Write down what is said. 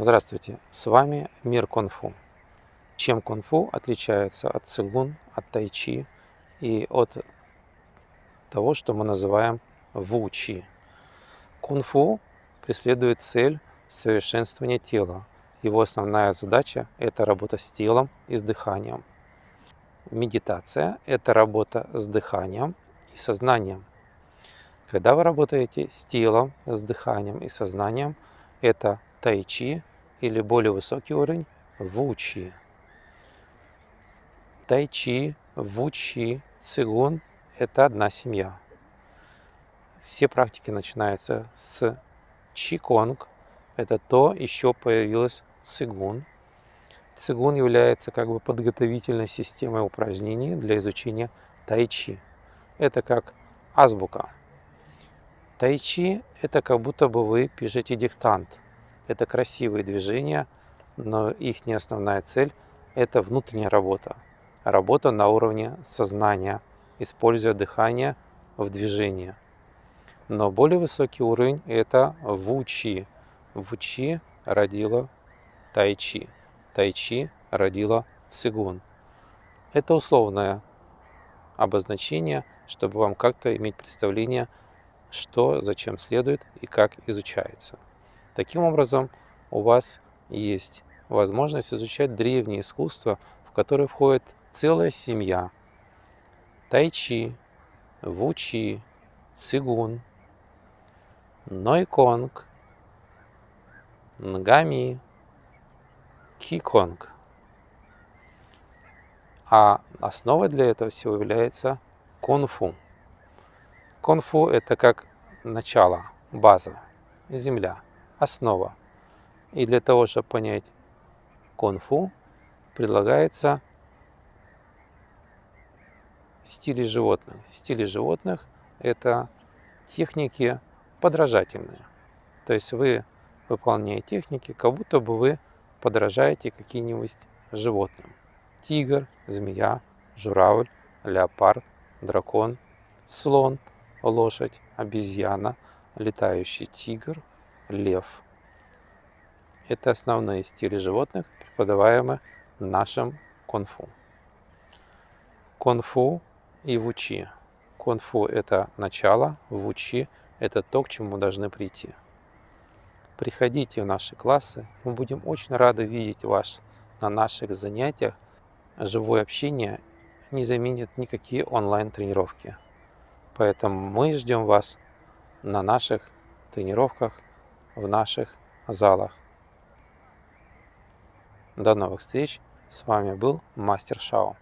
Здравствуйте, с вами Мир Кунг-Фу. Чем кунг-фу отличается от цигун, от тайчи и от того, что мы называем вучи? Кунг-фу преследует цель совершенствования тела. Его основная задача – это работа с телом и с дыханием. Медитация – это работа с дыханием и сознанием. Когда вы работаете с телом, с дыханием и сознанием, это тайчи или более высокий уровень вучи. Тайчи, вучи, цигун – это одна семья. Все практики начинаются с чиконг, это то, еще появилось цигун. Цигун является как бы подготовительной системой упражнений для изучения тайчи. Это как азбука. Тайчи – это как будто бы вы пишете диктант – это красивые движения, но их не основная цель – это внутренняя работа. Работа на уровне сознания, используя дыхание в движении. Но более высокий уровень – это вучи. Вучи родила тайчи. Тайчи родила цигун. Это условное обозначение, чтобы вам как-то иметь представление, что зачем следует и как изучается. Таким образом, у вас есть возможность изучать древнее искусство, в которое входит целая семья. Тайчи, Вучи, Цигун, Нойконг, Нгами, Киконг. А основой для этого всего является конфу. Конфу – это как начало, база, земля – основа. И для того, чтобы понять конфу, предлагается стили животных. Стили животных – это техники подражательные. То есть вы, выполняя техники, как будто бы вы подражаете каким-нибудь животным. Тигр, змея, журавль, леопард, дракон, слон, лошадь, обезьяна, летающий тигр – лев. Это основные стили животных, преподаваемые нашим конфу. Конфу и вучи. Конфу – это начало, вучи – это то, к чему мы должны прийти. Приходите в наши классы, мы будем очень рады видеть вас на наших занятиях. Живое общение не заменит никакие онлайн-тренировки. Поэтому мы ждем вас на наших тренировках в наших залах. До новых встреч. С вами был Мастер Шао.